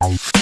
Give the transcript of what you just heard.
Bye.